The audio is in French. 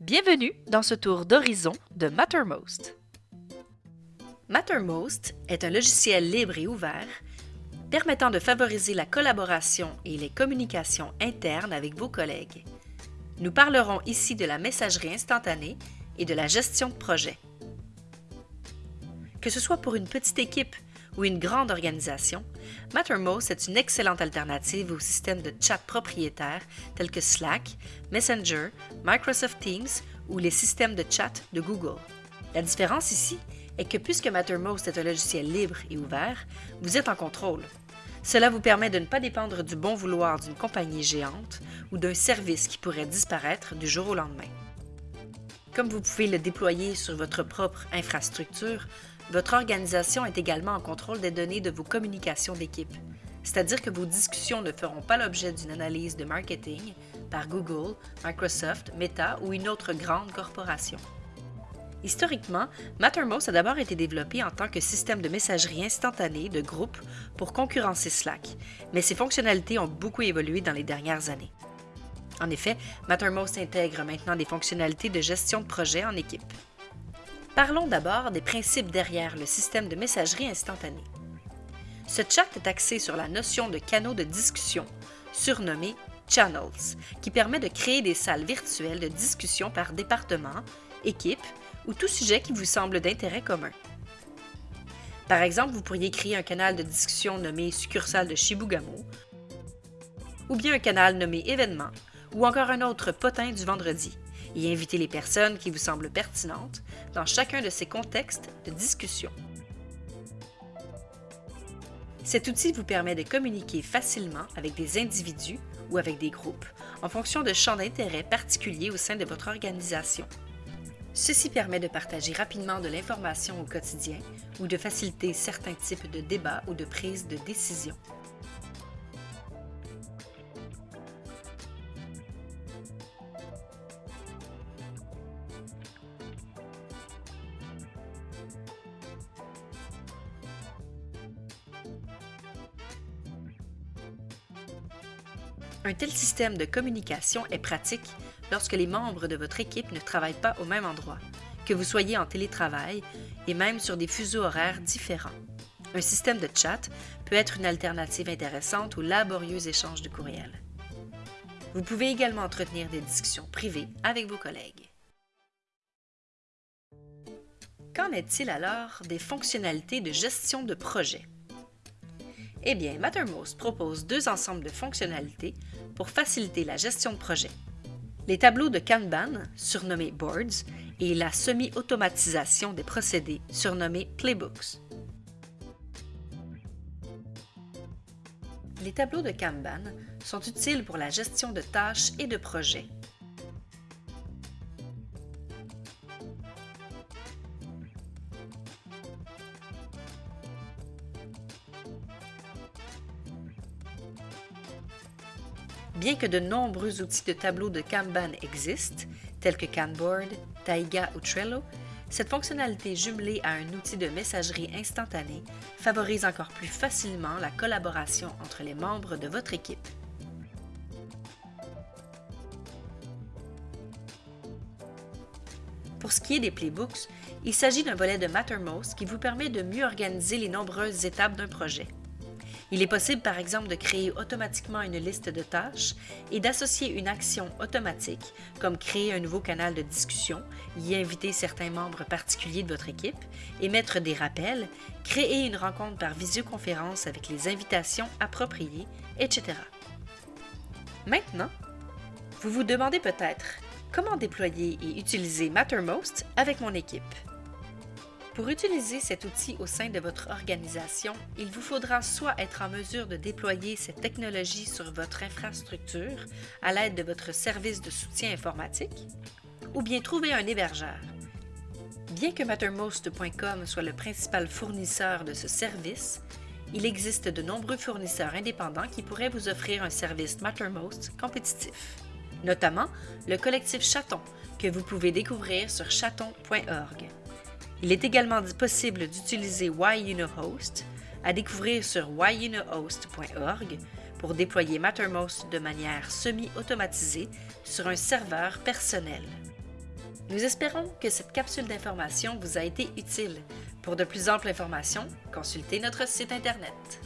Bienvenue dans ce tour d'horizon de Mattermost. Mattermost est un logiciel libre et ouvert permettant de favoriser la collaboration et les communications internes avec vos collègues. Nous parlerons ici de la messagerie instantanée et de la gestion de projet. Que ce soit pour une petite équipe ou une grande organisation, Mattermost est une excellente alternative aux systèmes de chat propriétaires tels que Slack, Messenger, Microsoft Teams ou les systèmes de chat de Google. La différence ici est que puisque Mattermost est un logiciel libre et ouvert, vous êtes en contrôle. Cela vous permet de ne pas dépendre du bon vouloir d'une compagnie géante ou d'un service qui pourrait disparaître du jour au lendemain. Comme vous pouvez le déployer sur votre propre infrastructure, votre organisation est également en contrôle des données de vos communications d'équipe, c'est-à-dire que vos discussions ne feront pas l'objet d'une analyse de marketing par Google, Microsoft, Meta ou une autre grande corporation. Historiquement, Mattermost a d'abord été développé en tant que système de messagerie instantanée de groupe pour concurrencer Slack, mais ses fonctionnalités ont beaucoup évolué dans les dernières années. En effet, Mattermost intègre maintenant des fonctionnalités de gestion de projet en équipe. Parlons d'abord des principes derrière le système de messagerie instantanée. Ce chat est axé sur la notion de canaux de discussion, surnommés channels, qui permet de créer des salles virtuelles de discussion par département, équipe ou tout sujet qui vous semble d'intérêt commun. Par exemple, vous pourriez créer un canal de discussion nommé succursale de Shibugamo, ou bien un canal nommé événement, ou encore un autre potin du vendredi, et inviter les personnes qui vous semblent pertinentes dans chacun de ces contextes de discussion. Cet outil vous permet de communiquer facilement avec des individus ou avec des groupes en fonction de champs d'intérêt particuliers au sein de votre organisation. Ceci permet de partager rapidement de l'information au quotidien ou de faciliter certains types de débats ou de prise de décision. Un tel système de communication est pratique lorsque les membres de votre équipe ne travaillent pas au même endroit, que vous soyez en télétravail et même sur des fuseaux horaires différents. Un système de chat peut être une alternative intéressante aux laborieux échanges de courriels. Vous pouvez également entretenir des discussions privées avec vos collègues. Qu'en est-il alors des fonctionnalités de gestion de projet? Eh bien, Mattermost propose deux ensembles de fonctionnalités pour faciliter la gestion de projet. Les tableaux de Kanban, surnommés Boards, et la semi-automatisation des procédés, surnommés Playbooks. Les tableaux de Kanban sont utiles pour la gestion de tâches et de projets. Bien que de nombreux outils de tableau de Kanban existent, tels que Kanboard, Taiga ou Trello, cette fonctionnalité jumelée à un outil de messagerie instantanée favorise encore plus facilement la collaboration entre les membres de votre équipe. Pour ce qui est des playbooks, il s'agit d'un volet de Mattermost qui vous permet de mieux organiser les nombreuses étapes d'un projet. Il est possible par exemple de créer automatiquement une liste de tâches et d'associer une action automatique, comme créer un nouveau canal de discussion, y inviter certains membres particuliers de votre équipe, émettre des rappels, créer une rencontre par visioconférence avec les invitations appropriées, etc. Maintenant, vous vous demandez peut-être comment déployer et utiliser Mattermost avec mon équipe. Pour utiliser cet outil au sein de votre organisation, il vous faudra soit être en mesure de déployer cette technologie sur votre infrastructure à l'aide de votre service de soutien informatique, ou bien trouver un hébergeur. Bien que Mattermost.com soit le principal fournisseur de ce service, il existe de nombreux fournisseurs indépendants qui pourraient vous offrir un service Mattermost compétitif, notamment le collectif Chaton, que vous pouvez découvrir sur chaton.org. Il est également possible d'utiliser Host à découvrir sur whyunohost.org pour déployer Mattermost de manière semi-automatisée sur un serveur personnel. Nous espérons que cette capsule d'information vous a été utile. Pour de plus amples informations, consultez notre site Internet.